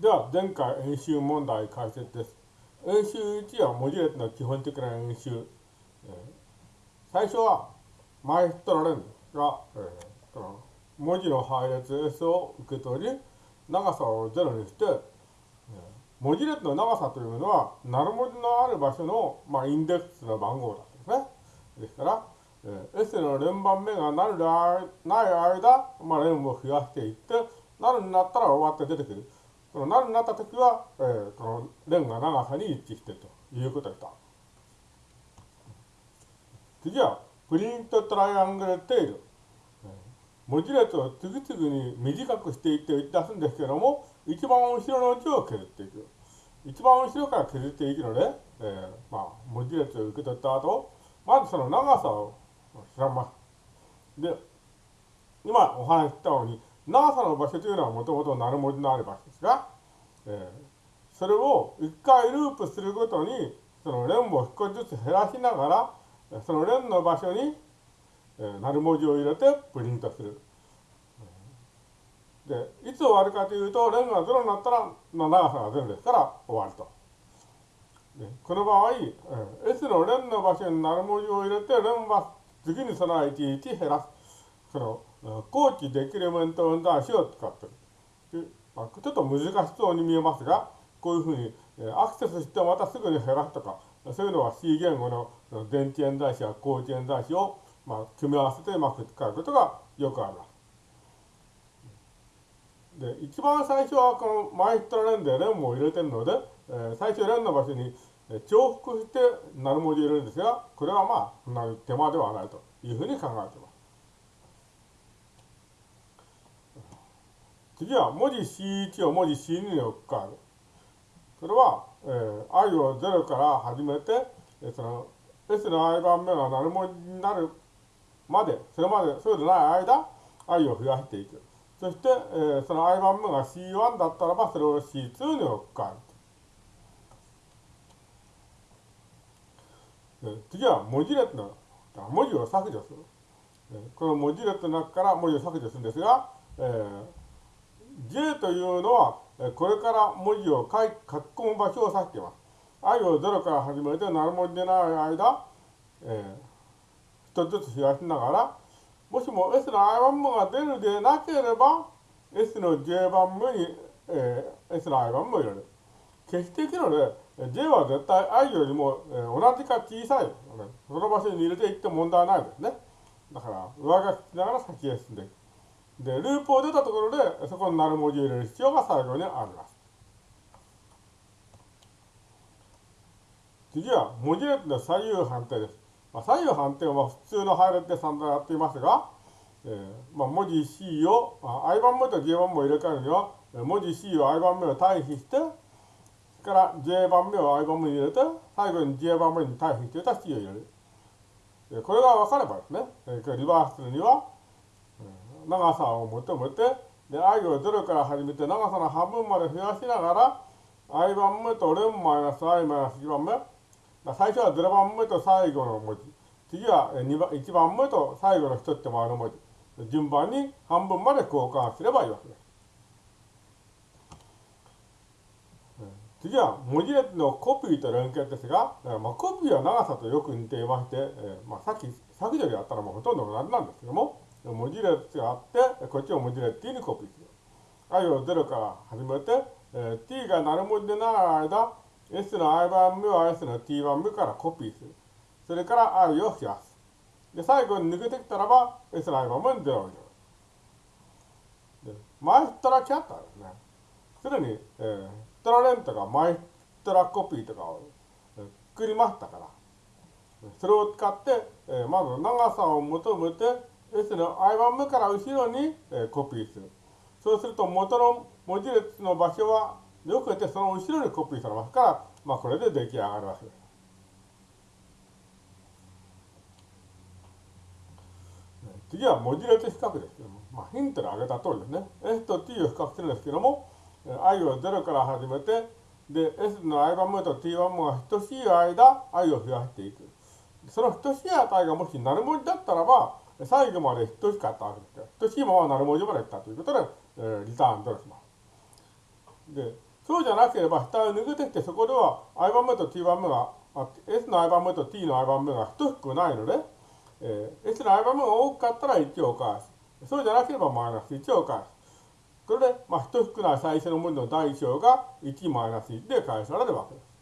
では、前回演習問題解説です。演習1は文字列の基本的な演習。最初は、マイストラレンが、文字の配列 S を受け取り、長さを0にして、文字列の長さというのは、なる文字のある場所の、まあ、インデックスの番号だですね。ですから、えー、S の連番目がなるでない間、まあ、連を増やしていって、なるになったら終わって出てくる。このなるになったときは、えー、この連が長さに一致しているということでした。次は、プリントトライアングルテール。文字列を次々に短くしていって打ち出すんですけども、一番後ろの字を削っていく。一番後ろから削っていくので、えー、まあ、文字列を受け取った後、まずその長さを調べます。で、今お話ししたように、長さの場所というのはもともとなる文字のある場所ですが、えー、それを一回ループするごとに、その連を少しずつ減らしながら、その連の場所に、えー、なる文字を入れてプリントする。で、いつ終わるかというと、連が0になったら、の長さが0ですから終わると。でこの場合、えー、S の連の場所になる文字を入れて、連は次に備えていて減らす。その、後期デキレメント運断子を使ってる。ちょっと難しそうに見えますが、こういうふうに、アクセスしてまたすぐに減らすとか、そういうのは C 言語の前置演算子や後置演算子を、まあ、組み合わせてうまく使うことがよくあります。で、一番最初はこのマイストラレンでレンも入れてるので、えー、最初レンの場所に重複してなる文字入れるんですが、これはまあ、そんなに手間ではないというふうに考えています。次は文字 C1 を文字 C2 に置くカード。それは、えー、i を0から始めて、えー、その S の i 番目が何文字になるまで、それまで、そうでない間、i を増やしていく。そして、えー、その i 番目が C1 だったらば、それを C2 に置くカード。次は文字列の文字を削除する。この文字列の中から文字を削除するんですが、えー J というのは、これから文字を書き書き込む場所を指しています。i を0から始めて何文字でない間、えー、一つずつ増やしながら、もしも S の i 番目が出るでなければ、S の J 番目に、えー、S の i 番目を入れる。決していくので、J は絶対 i よりも、えー、同じか小さい、その場所に入れていって問題はないですね。だから、上書きしながら先へ進んでいく。で、ループを出たところで、そこになる文字を入れる必要が最後にあります。次は、文字列の左右判定です。まあ、左右判定は普通の配列で散々やっていますが、えーまあ、文字 C を、まあ、I 番目と J 番目を入れ替えるには、文字 C を I 番目を対比して、から J 番目を I 番目に入れて、最後に J 番目に対比していた C を入れる。これが分かればですね、リバースするには、長さを求めて、で、i を0から始めて長さの半分まで増やしながら、i 番目と0マイナス i マイナス1番目、最初は0番目と最後の文字、次は2番1番目と最後の一手前の文字、順番に半分まで交換すればいいわけです。次は文字列のコピーと連結ですが、まあ、コピーは長さとよく似ていまして、えまあ、さっき削除でやったらもうほとんど同じなんですけども、文字列があって、こっちを文字列 t にコピーする。i を0から始めて、えー、t が何文字でない間、s の i 番目は s の t 番目からコピーする。それから i を増やす。で、最後に抜けてきたらば、s の i 番目に0を入れる。マイストラキャッターですね。すでに、えー、トラレントがマイストラコピーとかを、作りましたから、それを使って、えー、まず長さを求めて、S の I 番目から後ろに、えコピーする。そうすると元の文字列の場所はよくてその後ろにコピーされますから、まあこれで出来上がるわけです。次は文字列比較ですけども、まあ、ヒントで挙げた通りですね。S と T を比較するんですけども、I を0から始めて、で、S の I 番目と T 番目が等しい間、I を増やしていく。その等しい値がもしなる文字だったらば、最後まで等しかったわけですから、等しいままなる文字までいったということで、えー、リターンとします。で、そうじゃなければ下を抜けてきてそこでは i 番目と t 番目が s の i 番目と t の i 番目が等しくないので、えー、s の i 番目が多かったら1を返す。そうじゃなければマイナス1を返す。これで、まあ、等しくない最初の文字の第1章が1マイナス1で返されるわけです。